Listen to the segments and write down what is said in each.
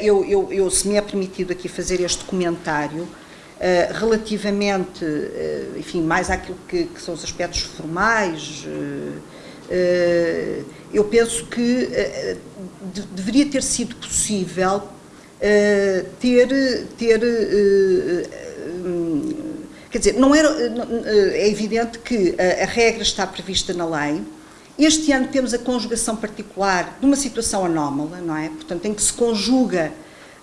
eu, eu, eu, se me é permitido aqui fazer este comentário, relativamente, enfim, mais àquilo que, que, são os aspectos formais, eu penso que deveria ter sido possível ter, ter quer dizer, não era, é evidente que a regra está prevista na lei, este ano temos a conjugação particular de uma situação anómala, não é? Portanto, em que se conjuga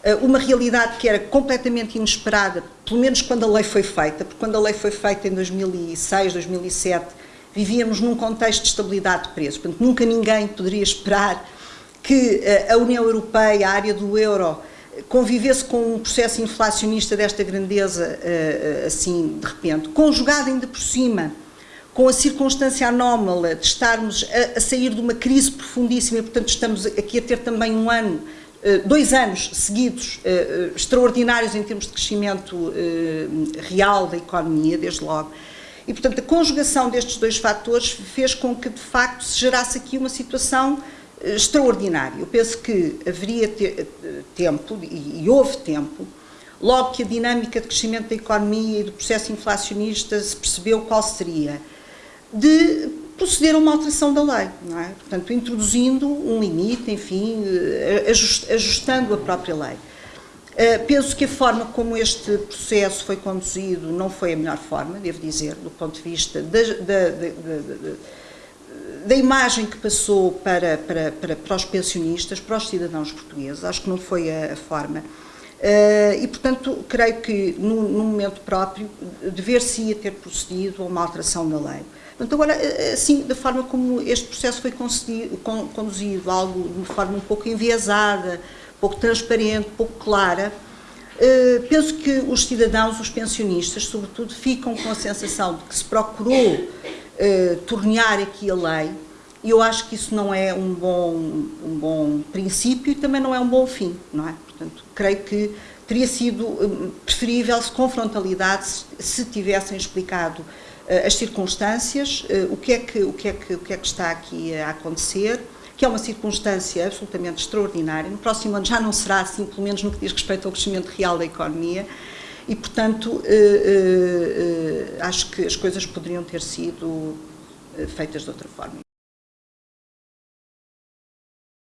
uh, uma realidade que era completamente inesperada, pelo menos quando a lei foi feita, porque quando a lei foi feita em 2006, 2007, vivíamos num contexto de estabilidade de preços, portanto, nunca ninguém poderia esperar que uh, a União Europeia, a área do euro, convivesse com um processo inflacionista desta grandeza, uh, assim, de repente, conjugado ainda por cima com a circunstância anómala de estarmos a, a, sair de uma crise profundíssima e, portanto, estamos aqui a ter também um ano, eh, dois anos seguidos eh, eh, extraordinários em termos de crescimento real da economia, desde logo. E, portanto, a conjugação destes dois fatores fez com que, de facto, se gerasse aqui uma situação extraordinária. Eu penso que haveria tempo, e houve tempo, logo que a dinâmica de crescimento da economia e do processo inflacionista se percebeu qual seria de proceder a uma alteração da lei, é? Portanto, introduzindo um limite, enfim, eh, ajustando a própria lei. Uh, penso que a forma como este processo foi conduzido não foi a melhor forma, devo dizer, do ponto de vista da, da, da, da imagem que passou para, para, para, para, os pensionistas, para os cidadãos portugueses. Acho que não foi a, a forma. Uh, e, portanto, creio que, num momento próprio, dever-se-ia ter procedido a uma alteração da lei. Portanto, agora, eh, assim, da forma como este processo foi conduzido, algo de uma forma um pouco enviesada, pouco transparente, pouco clara, eh, penso que os cidadãos, os pensionistas, sobretudo, ficam com a sensação de que se procurou eh, tornear aqui a lei, e eu acho que isso não é um bom, um bom princípio e também não é um bom fim, não é? Portanto, creio que teria sido preferível se com frontalidade se, se tivessem explicado eh, as circunstâncias, eh, o que, é que, o, que é que, o que é que está aqui a acontecer, que é uma circunstância absolutamente extraordinária. No próximo ano já não será assim, pelo menos no que diz respeito ao crescimento real da economia, e, portanto, eh, acho que as coisas poderiam ter sido feitas de outra forma.